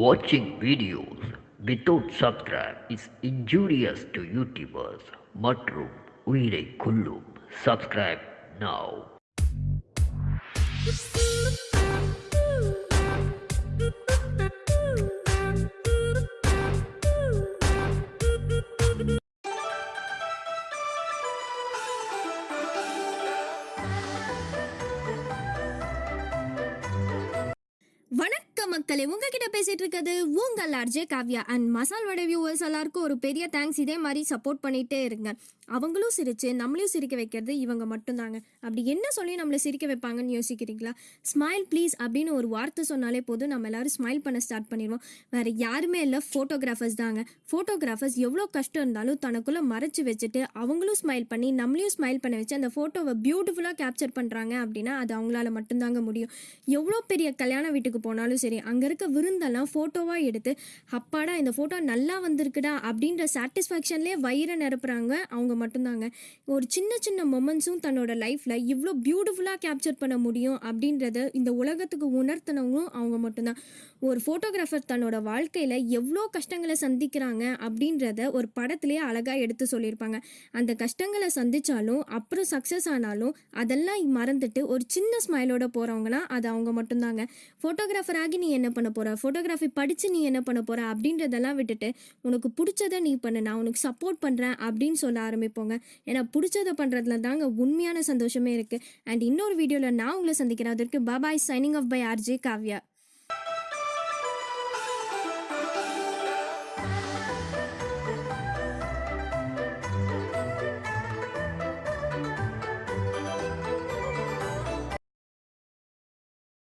Watching videos without subscribe is injurious to YouTubers மற்றும் உயிரை கொல்லும் subscribe now வணக்கம் மக்களே. உங்ககிட்ட பேசிட்டு இருக்கிறது உங்கள் RJ Kavya. And masala vada viewers எல்லாருக்கும் ஒரு பெரிய தேங்க்ஸ் இதே மாதிரி சப்போர்ட் பண்ணிட்டே இருங்க. அவங்களும் சிரிச்சு நம்மளையும் சிரிக்க வைக்கிறது இவங்க மட்டும்தாங்க. அப்படி என்ன சொல்லி நம்மளை சிரிக்க வைப்பாங்கன்னு யோசிக்கிறீங்களா? ஸ்மைல் ப்ளீஸ் அப்படின்னு ஒரு வார்த்தை சொன்னாலே போதும். நம்ம எல்லாரும் ஸ்மைல் பண்ண ஸ்டார்ட் பண்ணிடுவோம். வேற யாருமே இல்லை ஃபோட்டோகிராஃபர்ஸ் தாங்க. ஃபோட்டோகிராஃபர்ஸ் எவ்வளோ கஷ்டம் இருந்தாலும் தனக்குள்ளே மறைச்சு வச்சுட்டு அவங்களும் ஸ்மைல் பண்ணி நம்மளையும் ஸ்மைல் பண்ண வச்சு அந்த ஃபோட்டோவை பியூட்டிஃபுல்லாக கேப்சர் பண்ணுறாங்க அப்படின்னா அது அவங்களால மட்டும்தாங்க முடியும். எவ்வளோ பெரிய கல்யாண வீட்டுக்கு போனாலும் சரி அங்கே இருக்க விருந்தெல்லாம் ஃபோட்டோவாக எடுத்து அப்பாடா இந்த ஃபோட்டோ நல்லா வந்திருக்குடா அப்படின்ற சாட்டிஸ்ஃபேக்ஷன்லேயே வயிறை நிரப்புறாங்க. அவங்க மட்டும்தாங்க. ஒரு சின்ன சின்ன மொமெண்ட்ஸும் தன்னோட லைஃப்பில் இவ்வளோ பியூட்டிஃபுல்லாக கேப்சர் பண்ண முடியும் அப்படின்றத இந்த உலகத்துக்கு உணர்த்தினவங்களும் அவங்க மட்டும்தான். ஒரு ஃபோட்டோகிராஃபர் தன்னோட வாழ்க்கையில் எவ்வளோ கஷ்டங்களை சந்திக்கிறாங்க அப்படின்றத ஒரு படத்துலேயே அழகாக எடுத்து சொல்லியிருப்பாங்க. அந்த கஷ்டங்களை சந்திச்சாலும் அப்புறம் சக்ஸஸ் ஆனாலும் அதெல்லாம் மறந்துட்டு ஒரு சின்ன ஸ்மைலோட போகிறவங்கன்னா அது அவங்க மட்டும்தாங்க. ஃபோட்டோகிராஃபர் ஆகி நீ என்ன பண்ண போற? ஃபோட்டோகிராஃபி படித்து நீ என்ன பண்ண போற? அப்படின்றதெல்லாம் விட்டுட்டு உனக்கு பிடிச்சதை நீ பண்ணு. நான் உனக்கு சப்போர்ட் பண்ணுறேன் அப்படின்னு சொல்ல ஆரம்பிப்போங்க. ஏன்னா பிடிச்சதை பண்ணுறதுல தாங்க உண்மையான சந்தோஷமே இருக்குது அண்ட் இன்னொரு வீடியோவில் நான் உங்களை சந்திக்கிறேன். அதற்கு bye bye signing off by RJ Kavya